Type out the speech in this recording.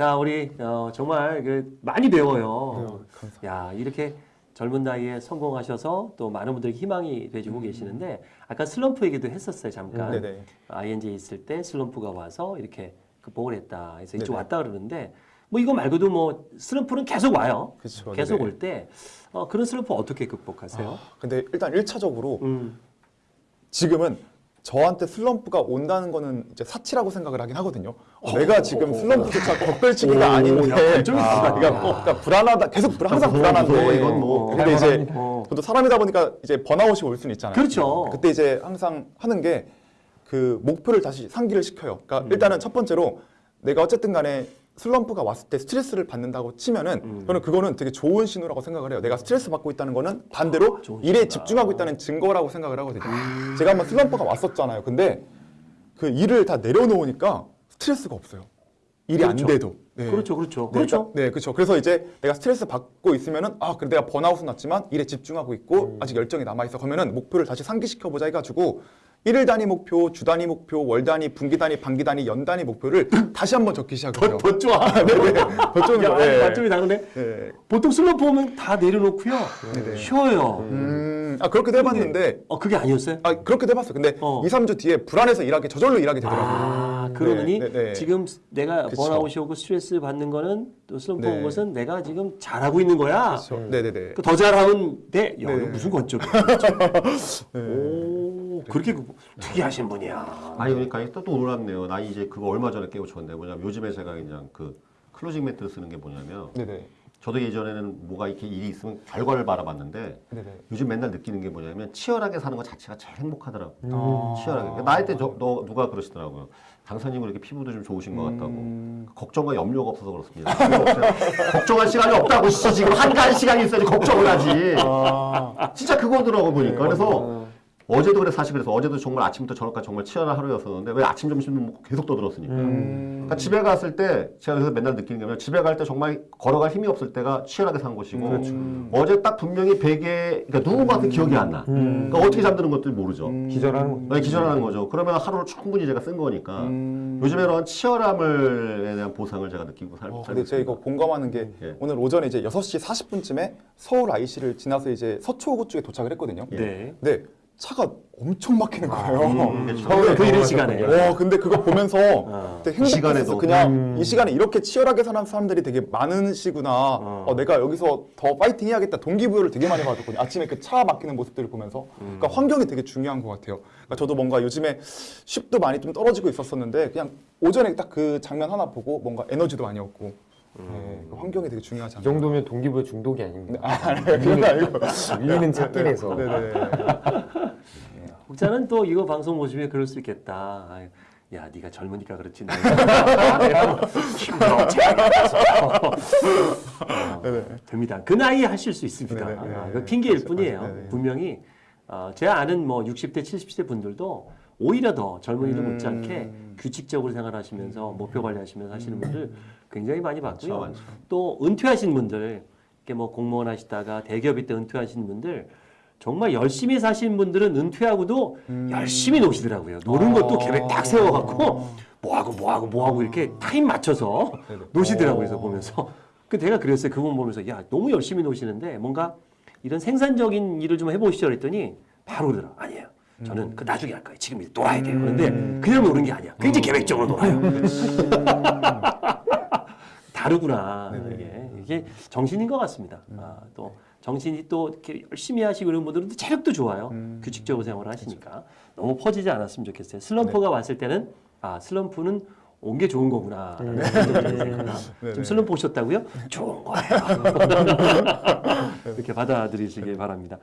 자, 우리 어, 정말 그 많이 배워요. 네. 야, 이렇게 젊은 나이에 성공하셔서 또 많은 분들에게 희망이 돼주고 계시는데 아까 슬럼프 얘기도 했었어요, 잠깐. 음. 네네. ING에 있을 때 슬럼프가 와서 이렇게 극복을 했다. 그래서 이쪽 네네. 왔다 그러는데 뭐 이거 말고도 뭐 슬럼프는 계속 와요. 그쵸, 계속. 올 때 어, 그런 슬럼프 어떻게 극복하세요? 아, 근데 일단 1차적으로 음. 지금은 저한테 슬럼프가 온다는 거는 이제 사치라고 생각을 하긴 하거든요. 어, 내가 지금 슬럼프조차 겪을 시기가 오, 아닌데, 야, 발전이 아, 있다. 그러니까, 어, 그러니까 불안하다, 계속 불안, 항상 무서워, 불안한데, 무서워, 이건 뭐. 근데 이제 어. 저도 사람이다 보니까 이제 번아웃이 올 수는 있잖아요. 그렇죠. 그때 이제 항상 하는 게 그 목표를 다시 상기를 시켜요. 그러니까 음. 일단은 첫 번째로 내가 어쨌든 간에 슬럼프가 왔을 때 스트레스를 받는다고 치면은 음. 저는 그거는 되게 좋은 신호라고 생각을 해요. 내가 스트레스 받고 있다는 거는 반대로 아, 일에. 집중하고 있다는 증거라고 생각을 하거든요. 제가 한번 슬럼프가 왔었잖아요. 근데 그 일을 다 내려놓으니까 스트레스가 없어요. 일이 그렇죠. 안 돼도. 네. 그렇죠, 그렇죠, 네, 그렇죠. 그러니까- 네, 그렇죠. 그래서 이제 내가 스트레스 받고 있으면은 아, 그래 내가 번아웃은 났지만 일에 집중하고 있고 아직 열정이 남아 있어. 그러면은 목표를 다시 상기시켜 보자 해가지고 일일 단위 목표, 주 단위 목표, 월 단위, 분기 단위, 반기 단위, 연 단위 목표를 다시 한번 적기 시작해요. 더 좋아. 네네. 더 좋은 야, 거. 네. 발전이 다르네. 네. 보통 슬럼프 오면 다 내려놓고요. 네네. 쉬어요. 음, 아 그렇게도 해봤는데 어, 그게 아니었어요? 아 그렇게도 해봤어. 근데 어. 이, 2, 3주 뒤에 불안해서 일하게 저절로 일하게 되더라고요. 아, 그러니 네, 네, 네. 지금 내가 그쵸. 번아웃이 오고 스트레스 받는 거는 또 슬럼프 네. 온 것은 내가 지금 잘하고 있는 거야. 그렇죠. 네네네. 그더 잘하면 돼. 야, 이거 네. 무슨 건적? 오, 그렇게 그- 특이하신 분이야. 아니 그러니까 또, 또 놀랍네요. 나 이제 그거 얼마 전에 깨우쳤는데 뭐냐면 요즘에 제가 그냥 그 closing 멘트를 쓰는 게 뭐냐면 네네. 저도 예전에는 뭐가 이렇게 일이 있으면 결과를 바라봤는데 네네. 요즘 맨날 느끼는 게 뭐냐면 치열하게 사는 것 자체가 제일 행복하더라고. 아. 치열하게. 그러니까 나이 때 저, 너 누가 그러시더라고요. 강사님은 이렇게 피부도 좀 좋으신 것 같다고. 음. 걱정과 염려가 없어서 그렇습니다. 걱정할 시간이 없다고 씨, 지금 한가한 시간이 있어야지 걱정을 하지. 아. 진짜 그거더라고 네, 보니까. 그래서 어제도 그래 사실 그래서 어제도 정말 아침부터 저녁까지 정말 치열한 하루였었는데 왜 아침 점심도 먹고 계속 떠들었으니까. 음. 그러니까 집에 갔을 때 제가 그래서 맨날 느끼는 게 뭐냐면 집에 갈 때 정말 걸어갈 힘이 없을 때가 치열하게 산 것이고 그렇죠. 어제 딱 분명히 베개 그러니까 누운 것 같은 기억이 안 나. 그러니까 어떻게 잠드는 것도 모르죠. 음. 기절하는 거죠. 네, 기절하는 거죠. 그러면 하루를 충분히 제가 쓴 거니까 음. 요즘에는 치열함을에 대한 보상을 제가 느끼고 살, 어, 살고 근데 제가 이거. 공감하는 게 예. 오늘 오전에 이제 6시 40분쯤에 서울 IC를 지나서 이제 서초구 쪽에 도착을 했거든요. 네. 근데 차가 엄청 막히는 거예요. 음, 그렇죠. 서울에 그 이른 시간에. 와, 근데 그거 보면서 어. 이 시간에도. 그냥 이 시간에 이렇게 치열하게 사는 사람들이 되게 많으시구나. 어. 어, 내가 여기서 더 파이팅 해야겠다. 동기부여를 되게 많이 받았거든요. 아침에 그 차 막히는 모습들을 보면서. 그러니까 환경이 되게 중요한 것 같아요. 그러니까 저도 뭔가 요즘에 쉽도 많이 좀 떨어지고 있었었는데 그냥 오전에 딱 그 장면 하나 보고 뭔가 에너지도 많이 얻고 네, 그 환경이 되게 중요하지 이 않나. 정도면 동기부여 중독이 아닙니다. 아, 그런 거 아니고. 밀리는 찾긴 해서. 네네. 혹자는 또 이거 방송 보시면 그럴 수 있겠다. 아유, 야, 네가 젊으니까 그렇지. 나이가 힘들어. 어, 됩니다. 그 나이에 하실 수 있습니다. 네네, 네네. 아, 그 핑계일 그렇죠. 뿐이에요. 네네. 분명히 어, 제 아는 뭐 60대, 70대 분들도 오히려 더 젊은이들 음. 못지않게 규칙적으로 생활하시면서 목표 관리하시면서 하시는 분들 굉장히 많이 봤고요. 많죠. 또 은퇴하신 분들, 이렇게 뭐 공무원 하시다가 대기업일 때 은퇴하신 분들 정말 열심히 사신 분들은 은퇴하고도 열심히 노시더라고요. 노는 것도 아. 계획 딱 세워갖고 뭐하고 뭐하고 뭐하고 이렇게 타임 맞춰서 네네. 노시더라고요. 그래서 보면서 그 내가 그랬어요. 그분 보면서 야 너무 열심히 노시는데 뭔가 이런 생산적인 일을 좀 해보시죠 그랬더니 바로 그러더라. 아니에요. 저는 그 나중에 할 거예요. 지금 이제 놀아야 돼요. 그런데 그냥 노는 게 아니야. 굉장히 계획적으로 놀아요. 다르구나. 이게 이게 정신인 것 같습니다. 아, 또 정신이 또 이렇게 열심히 하시고 이런 분들은 또 체력도 좋아요. 규칙적으로 생활을 하시니까 너무 퍼지지 않았으면 좋겠어요. 슬럼프가 왔을 때는 아 슬럼프는 온 게 좋은 거구나. 생각이 생각하나. 지금 슬럼프 오셨다고요? 좋은 거예요. 이렇게 받아들이시길 바랍니다.